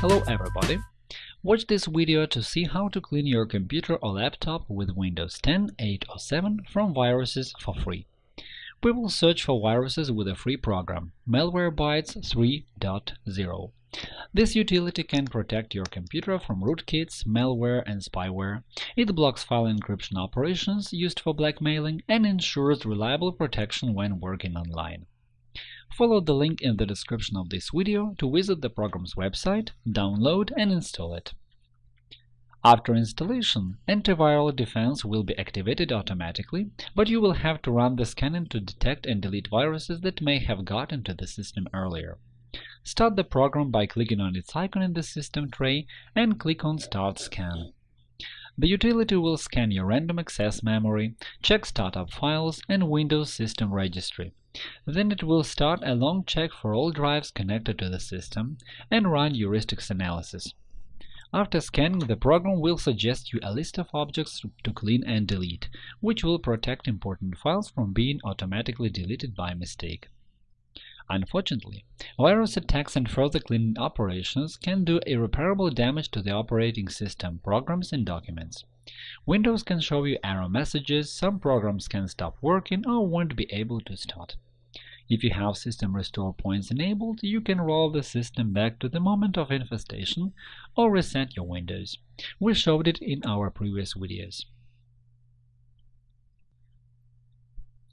Hello everybody! Watch this video to see how to clean your computer or laptop with Windows 10, 8 or 7 from viruses for free. We will search for viruses with a free program, Malwarebytes 3.0. This utility can protect your computer from rootkits, malware, and spyware. It blocks file encryption operations used for blackmailing and ensures reliable protection when working online. Follow the link in the description of this video to visit the program's website, download and install it. After installation, antiviral defense will be activated automatically, but you will have to run the scanning to detect and delete viruses that may have got into the system earlier. Start the program by clicking on its icon in the system tray and click on Start Scan. The utility will scan your random access memory, check startup files, and Windows System Registry. Then it will start a long check for all drives connected to the system and run heuristics analysis. After scanning, the program will suggest you a list of objects to clean and delete, which will protect important files from being automatically deleted by mistake. Unfortunately, virus attacks and further cleaning operations can do irreparable damage to the operating system, programs, and documents. Windows can show you error messages, some programs can stop working or won't be able to start. If you have system restore points enabled, you can roll the system back to the moment of infestation or reset your Windows. We showed it in our previous videos.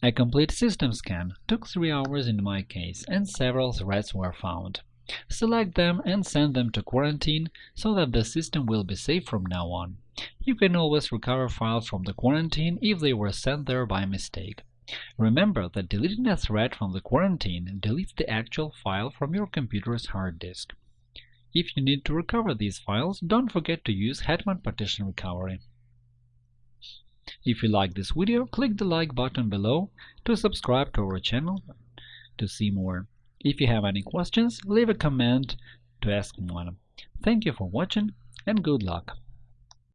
A complete system scan took 3 hours in my case, and several threats were found. Select them and send them to quarantine so that the system will be safe from now on. You can always recover files from the quarantine if they were sent there by mistake. Remember that deleting a thread from the quarantine deletes the actual file from your computer's hard disk. If you need to recover these files, don't forget to use Hetman Partition Recovery. If you like this video, click the like button below to subscribe to our channel to see more. If you have any questions, leave a comment to ask one. Thank you for watching and good luck!